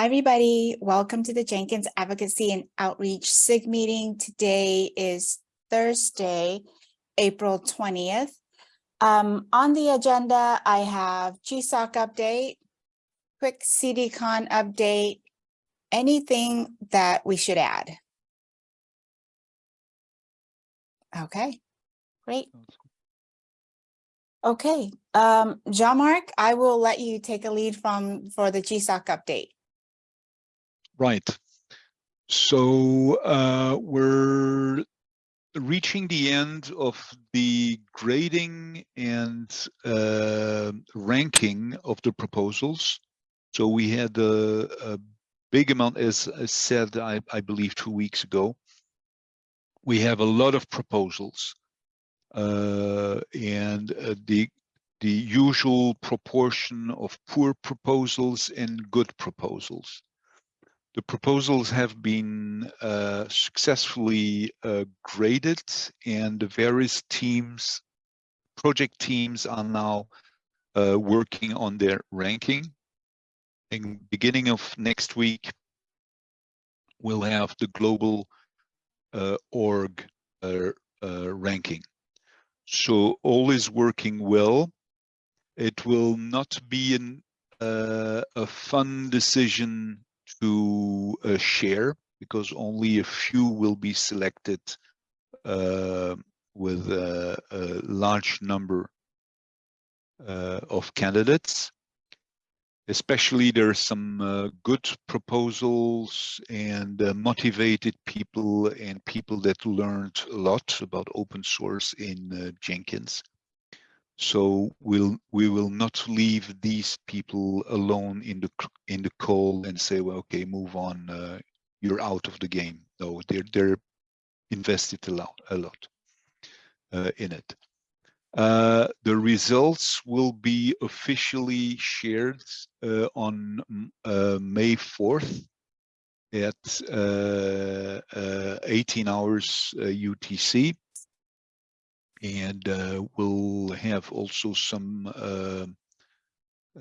Hi, everybody. Welcome to the Jenkins Advocacy and Outreach SIG meeting. Today is Thursday, April 20th. Um, on the agenda, I have GSOC update, quick CDCon update, anything that we should add. Okay, great. Okay, um, Jean-Marc, I will let you take a lead from for the GSOC update. Right. So uh, we're reaching the end of the grading and uh, ranking of the proposals. So we had a, a big amount, as I said, I, I, believe two weeks ago. We have a lot of proposals uh, and uh, the the usual proportion of poor proposals and good proposals. The proposals have been uh, successfully uh, graded and the various teams, project teams are now uh, working on their ranking. In beginning of next week, we'll have the global uh, org uh, uh, ranking. So all is working well. It will not be an, a fun decision to uh, share because only a few will be selected uh, with a, a, large number uh, of candidates. Especially there are some uh, good proposals and uh, motivated people and people that learned a lot about open source in uh, Jenkins. So we'll we will not leave these people alone in the in the call and say, well, okay, move on. Uh, you're out of the game. No, they're they're invested a lot a lot uh, in it. Uh, the results will be officially shared uh, on uh, May 4th at uh, 18 hours UTC and uh, we'll have also some uh,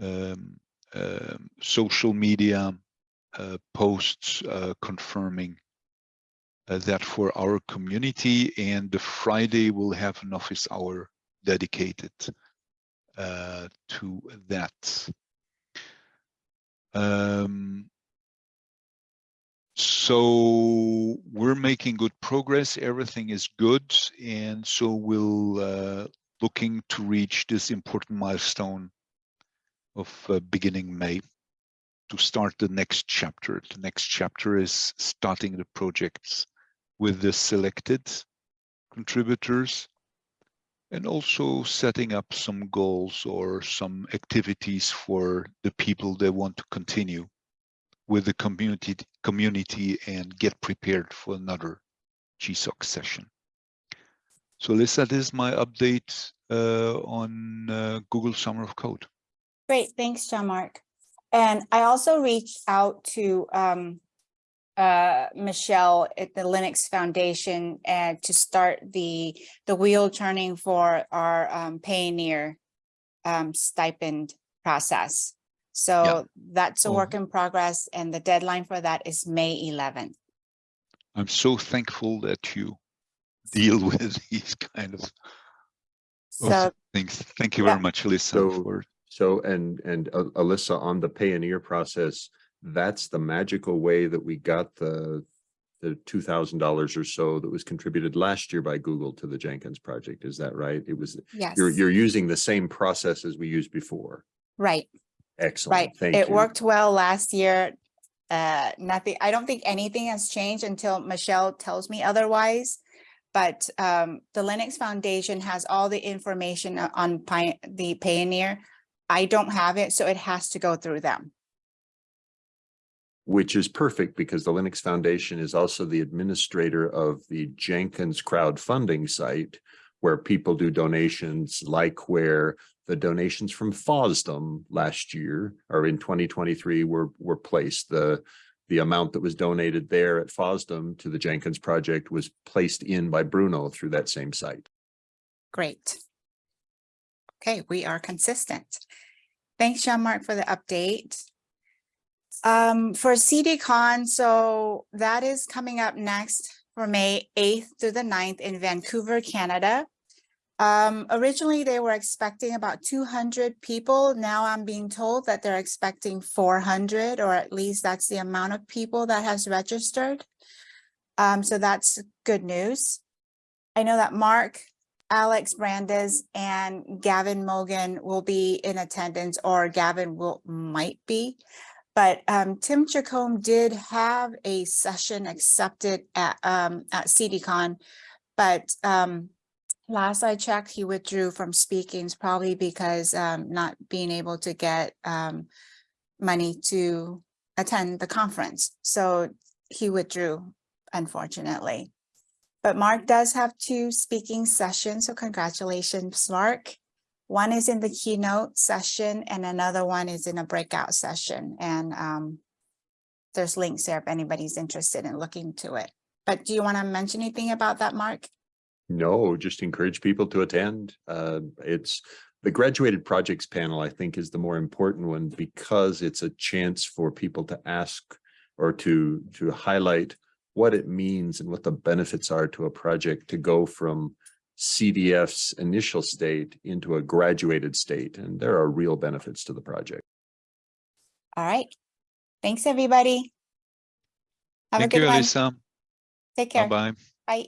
um, uh, social media uh, posts uh, confirming uh, that for our community and the Friday we'll have an office hour dedicated to that. So we're making good progress. Everything is good. And so we'll uh, looking to reach this important milestone of uh, beginning may to start the next chapter. The next chapter is starting the projects with the selected contributors and also setting up some goals or some activities for the people that want to continue with the community community and get prepared for another GSOC session. So Lisa, this is my update uh, on uh, Google Summer of Code. Great, thanks, Jean-Marc. And I also reached out to um, uh, Michelle at the Linux Foundation and to start the the wheel turning for our um, um, stipend process. So yeah. that's a work in progress and the deadline for that is May 11th. I'm so thankful that you deal with these kind of, so, things. Thank you yeah. very much, Alyssa. So, for... so and and uh, Alyssa on the Payoneer process, that's the magical way that we got the the two thousand dollars or so that was contributed last year by Google to the Jenkins project. Is that right? It was. Yes. You're you're using the same process as we used before. Right. Excellent. Right. Thank it you. worked well last year. Uh, nothing, I don't think anything has changed until Michelle tells me otherwise. But um, the Linux Foundation has all the information on the Payoneer. I don't have it, so it has to go through them. Which is perfect because the Linux Foundation is also the administrator of the Jenkins crowdfunding site, where people do donations like where the donations from FOSDEM last year or in 2023 were were placed. The the amount that was donated there at FOSDEM to the Jenkins project was placed in by Bruno through that same site. Great. Okay, we are consistent. Thanks, Jean-Marc, for the update. Um, for CDCon, so that is coming up next for May eighth to the 9th in Vancouver, Canada. Um, originally, they were expecting about two hundred people. Now I'm being told that they're expecting four hundred, or at least that's the amount of people that has registered. Um, so that's good news. I know that Mark, Alex Brandes and Gavin Mogan will be in attendance or Gavin will, might be. But um, Tim Jacomb did have a session accepted at um, at CDCon. But um, last I checked, he withdrew from speakings probably because um, not being able to get um, money to attend the conference. So he withdrew, unfortunately. But Mark does have two speaking sessions, so congratulations, Mark. One is in the keynote session and another one is in a breakout session. And um, there's links there if anybody's interested in looking to it. But do you want to mention anything about that, Mark? No, just encourage people to attend. Uh, it's the graduated projects panel, I think, is the more important one because it's a chance for people to ask or to to highlight what it means and what the benefits are to a project to go from CDF's initial state into a graduated state. And there are real benefits to the project. All right. Thanks, everybody. Have a Thank good you, one. Elisa. Take care. Bye-bye. Bye.